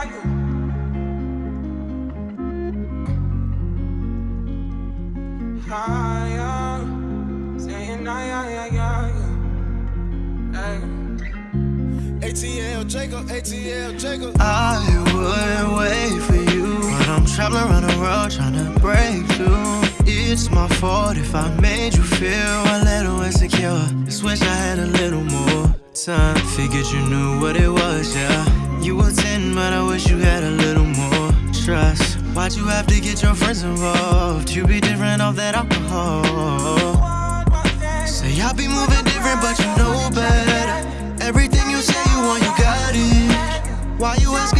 I go. Higher, saying I, I, I, I, ATL Jacob, ATL Jacob. I wouldn't wait for you, but I'm traveling around the world trying to break through. It's my fault if I made you feel a little insecure. Just wish I had a little more time. Figured you knew what it was, yeah. Why'd you have to get your friends involved? You be different off that alcohol. Say I be moving different, but you know better. Everything you say you want, you got it. Why you asking?